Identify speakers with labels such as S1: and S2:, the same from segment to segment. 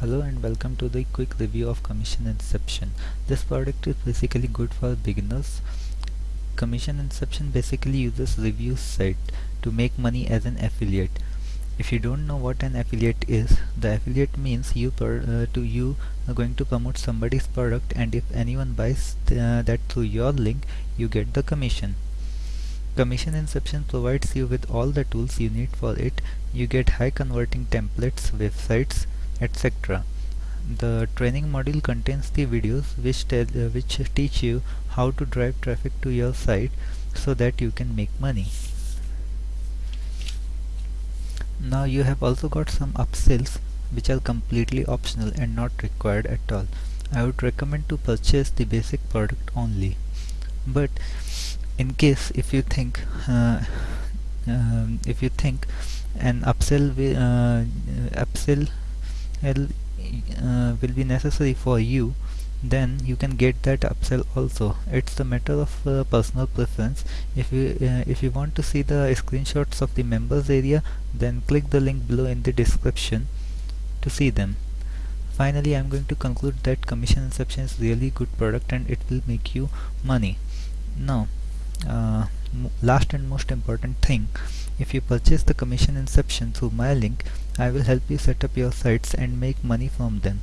S1: Hello and welcome to the quick review of Commission Inception. This product is basically good for beginners. Commission Inception basically uses review site to make money as an affiliate. If you don't know what an affiliate is, the affiliate means you uh, to you are going to promote somebody's product and if anyone buys th uh, that through your link, you get the commission. Commission Inception provides you with all the tools you need for it. You get high converting templates, websites, etc. The training module contains the videos which tell uh, which teach you how to drive traffic to your site so that you can make money. Now you have also got some upsells which are completely optional and not required at all. I would recommend to purchase the basic product only. But in case if you think uh, um, if you think an upsell uh, upsell uh, will be necessary for you then you can get that upsell also. It's a matter of uh, personal preference. If you uh, if you want to see the screenshots of the members area then click the link below in the description to see them. Finally i'm going to conclude that commission inception is really good product and it will make you money. Now uh, last and most important thing. If you purchase the commission inception through my link I will help you set up your sites and make money from them.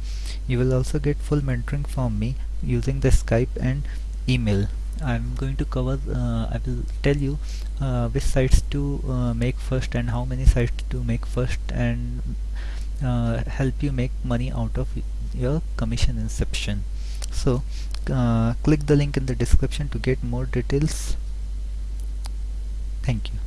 S1: You will also get full mentoring from me using the Skype and email. I'm going to cover, uh, I will tell you uh, which sites to uh, make first and how many sites to make first and uh, help you make money out of your commission inception. So uh, click the link in the description to get more details. Thank you.